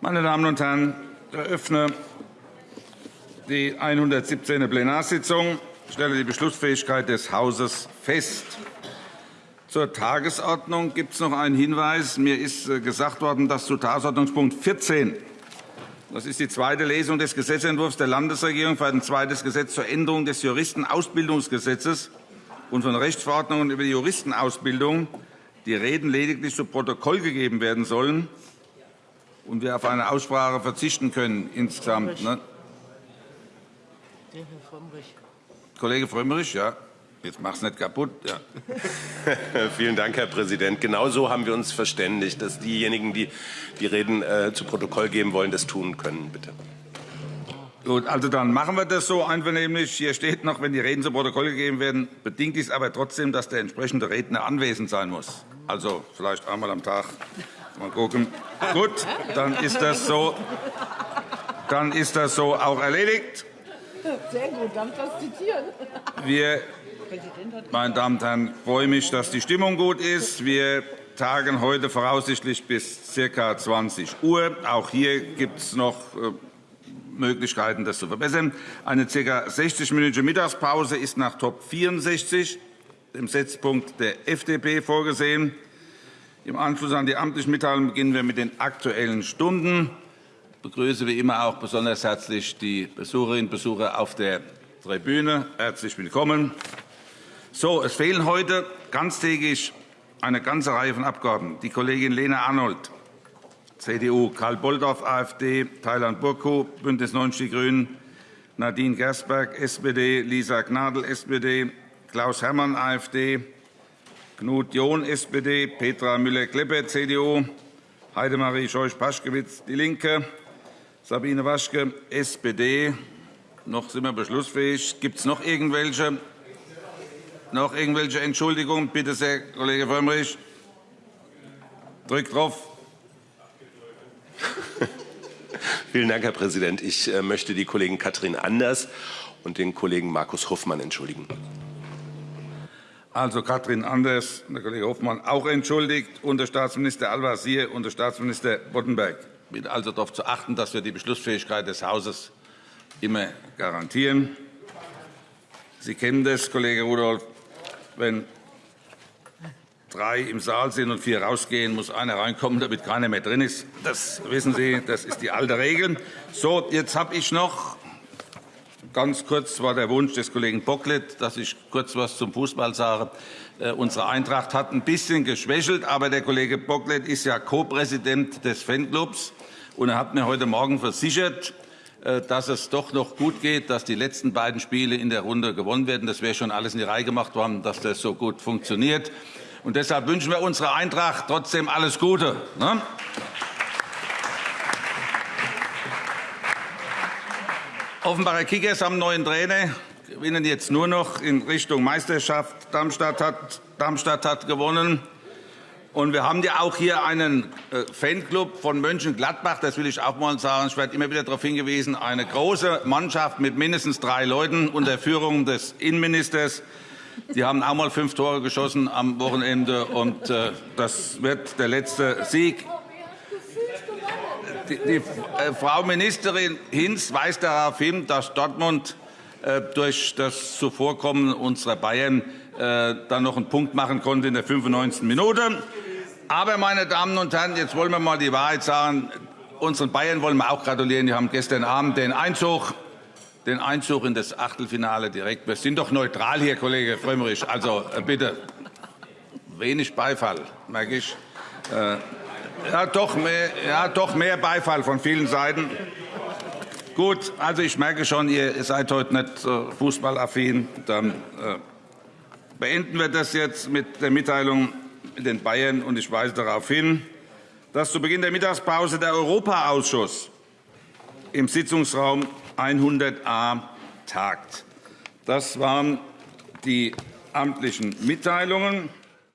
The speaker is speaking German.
Meine Damen und Herren, ich eröffne die 117. Plenarsitzung. Ich stelle die Beschlussfähigkeit des Hauses fest. Zur Tagesordnung gibt es noch einen Hinweis. Mir ist äh, gesagt worden, dass zu Tagesordnungspunkt 14 das ist die zweite Lesung des Gesetzentwurfs der Landesregierung für ein zweites Gesetz zur Änderung des Juristenausbildungsgesetzes und von Rechtsverordnungen über die Juristenausbildung die Reden lediglich zu Protokoll gegeben werden sollen und wir auf eine Aussprache verzichten können insgesamt. Ne? Kollege Frömmrich, ja. Jetzt mach's nicht kaputt. Ja. Vielen Dank, Herr Präsident. Genau so haben wir uns verständigt, dass diejenigen, die die Reden äh, zu Protokoll geben wollen, das tun können. Bitte. Gut, also dann machen wir das so einvernehmlich. Hier steht noch, wenn die Reden zu Protokoll gegeben werden, bedingt dies aber trotzdem, dass der entsprechende Redner anwesend sein muss. Also vielleicht einmal am Tag. Mal gucken. Gut, dann ist das so. Dann ist das so auch erledigt. Sehr gut, darf das zitieren? Wir, meine Damen und Herren, freue mich, dass die Stimmung gut ist. Wir tagen heute voraussichtlich bis ca. 20 Uhr. Auch hier gibt es noch äh, Möglichkeiten, das zu verbessern. Eine ca. 60-minütige Mittagspause ist nach Top 64, dem Setzpunkt der FDP, vorgesehen. Im Anschluss an die amtlichen Mitteilungen beginnen wir mit den Aktuellen Stunden. Ich begrüße wie immer auch besonders herzlich die Besucherinnen und Besucher auf der Tribüne. Herzlich willkommen. So, es fehlen heute ganztägig eine ganze Reihe von Abgeordneten. Die Kollegin Lena Arnold, CDU, Karl Boldorf, AfD, Thailand Burku, BÜNDNIS 90 die GRÜNEN, Nadine Gersberg, SPD, Lisa Gnadl, SPD, Klaus Herrmann, AfD, Knut John, SPD, Petra Müller-Kleppe, CDU, Heidemarie Scheuch-Paschkewitz, DIE LINKE, Sabine Waschke, SPD. Noch sind wir beschlussfähig. Gibt es noch irgendwelche, noch irgendwelche Entschuldigungen? Bitte sehr, Kollege Frömmrich. Drückt drauf. Vielen Dank, Herr Präsident. Ich äh, möchte die Kollegin Katrin Anders und den Kollegen Markus Hoffmann entschuldigen. Also Katrin Anders, der Kollege Hoffmann auch entschuldigt, und der Staatsminister Al-Wazir und der Staatsminister Boddenberg. Ich bitte also darauf zu achten, dass wir die Beschlussfähigkeit des Hauses immer garantieren. Sie kennen das, Kollege Rudolph, wenn drei im Saal sind und vier rausgehen, muss einer reinkommen, damit keiner mehr drin ist. Das wissen Sie, das ist die alte Regel. So, jetzt habe ich noch Ganz kurz war der Wunsch des Kollegen Bocklet, dass ich kurz etwas zum Fußball sage. Äh, unsere Eintracht hat ein bisschen geschwächelt, aber der Kollege Bocklet ist ja Co-Präsident des Fanclubs. Und er hat mir heute Morgen versichert, äh, dass es doch noch gut geht, dass die letzten beiden Spiele in der Runde gewonnen werden. Das wäre schon alles in die Reihe gemacht worden, dass das so gut funktioniert. Und deshalb wünschen wir unserer Eintracht trotzdem alles Gute. Ne? Offenbarer Kickers haben neuen Trainer, gewinnen jetzt nur noch in Richtung Meisterschaft. Darmstadt hat, Darmstadt hat gewonnen. Und wir haben ja auch hier einen äh, Fanclub von Mönchengladbach, das will ich auch mal sagen. Ich werde immer wieder darauf hingewiesen, eine große Mannschaft mit mindestens drei Leuten unter Führung des Innenministers. Die haben auch mal fünf Tore geschossen am Wochenende, und äh, das wird der letzte Sieg die, äh, Frau Ministerin Hinz weist darauf hin, dass Dortmund äh, durch das Zuvorkommen unserer Bayern äh, dann noch einen Punkt machen konnte in der 95. Minute. Aber, meine Damen und Herren, jetzt wollen wir mal die Wahrheit sagen. Unseren Bayern wollen wir auch gratulieren. Die haben gestern Abend den Einzug, den Einzug in das Achtelfinale direkt. Wir sind doch neutral hier, Kollege Frömmrich. Also bitte wenig Beifall, merke ich. Ja doch, mehr, ja, doch mehr Beifall von vielen Seiten. Gut, also ich merke schon, ihr seid heute nicht fußballaffin. Dann äh, beenden wir das jetzt mit der Mitteilung mit den Bayern. Und ich weise darauf hin, dass zu Beginn der Mittagspause der Europaausschuss im Sitzungsraum 100a tagt. Das waren die amtlichen Mitteilungen.